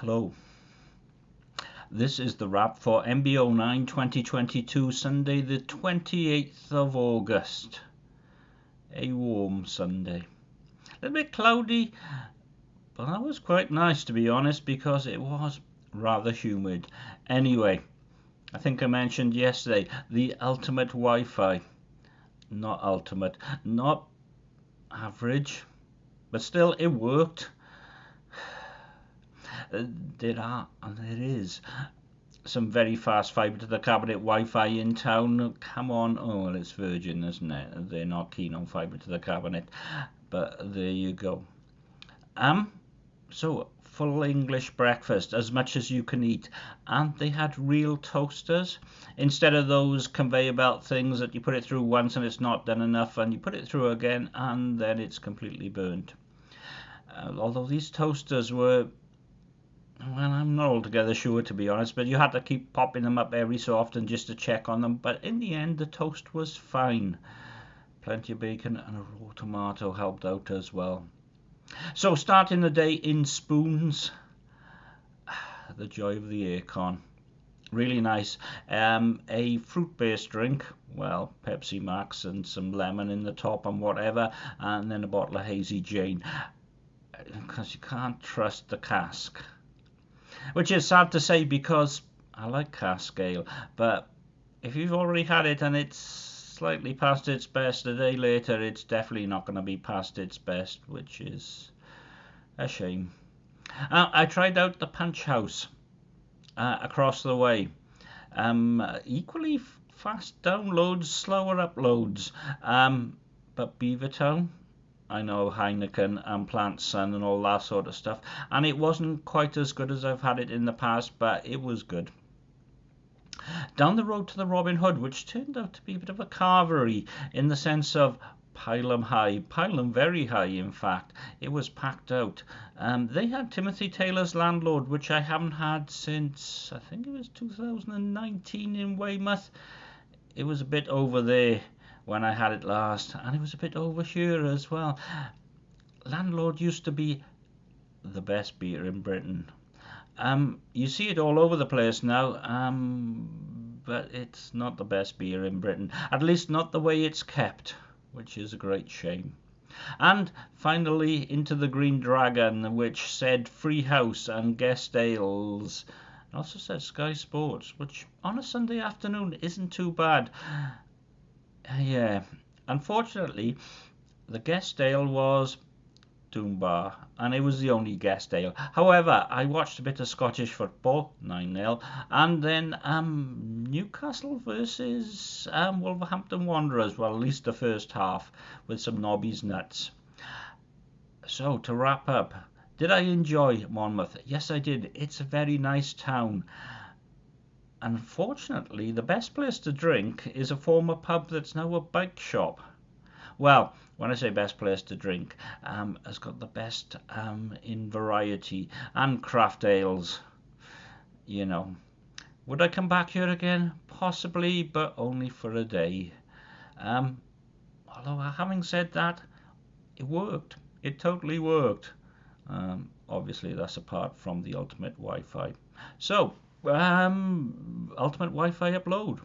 Hello. This is the wrap for MBO9 2022, Sunday, the 28th of August. A warm Sunday. A little bit cloudy, but that was quite nice to be honest because it was rather humid. Anyway, I think I mentioned yesterday the ultimate Wi Fi. Not ultimate, not average, but still it worked there are and there is some very fast fibre to the cabinet Wi-Fi in town. Come on, oh well, it's Virgin, isn't it? They're not keen on fibre to the cabinet, but there you go. Um, so full English breakfast, as much as you can eat, and they had real toasters instead of those conveyor belt things that you put it through once and it's not done enough, and you put it through again and then it's completely burnt. Uh, although these toasters were well, I'm not altogether sure to be honest, but you had to keep popping them up every so often just to check on them. But in the end, the toast was fine. Plenty of bacon and a raw tomato helped out as well. So, starting the day in spoons, the joy of the aircon. Really nice. Um, a fruit based drink, well, Pepsi Max and some lemon in the top and whatever, and then a bottle of Hazy Jane. Because you can't trust the cask which is sad to say because I like cask ale, but if you've already had it and it's slightly past its best a day later, it's definitely not going to be past its best, which is a shame. Uh, I tried out the Punch House uh, across the way. Um, equally fast downloads, slower uploads. Um, but Beavertown, I know Heineken and Plant Sun and all that sort of stuff. And it wasn't quite as good as I've had it in the past, but it was good. Down the road to the Robin Hood, which turned out to be a bit of a carvery in the sense of pile 'em high, pile 'em very high, in fact. It was packed out. Um, they had Timothy Taylor's Landlord, which I haven't had since, I think it was 2019 in Weymouth. It was a bit over there when I had it last, and it was a bit over as well. Landlord used to be the best beer in Britain. Um, you see it all over the place now, um, but it's not the best beer in Britain. At least not the way it's kept, which is a great shame. And finally, into the Green Dragon, which said free house and guest ales. It also said Sky Sports, which on a Sunday afternoon isn't too bad yeah, unfortunately, the guest ale was Doom Bar, and it was the only guest ale. However, I watched a bit of Scottish football, 9 0, and then um, Newcastle versus um, Wolverhampton Wanderers, well, at least the first half, with some Nobby's Nuts. So, to wrap up, did I enjoy Monmouth? Yes, I did. It's a very nice town. Unfortunately, the best place to drink is a former pub that's now a bike shop. Well, when I say best place to drink, um, has got the best um, in variety and craft ales. You know, would I come back here again? Possibly, but only for a day. Um, although, having said that, it worked. It totally worked. Um, obviously, that's apart from the ultimate Wi Fi. So, um, ultimate Wi-Fi upload.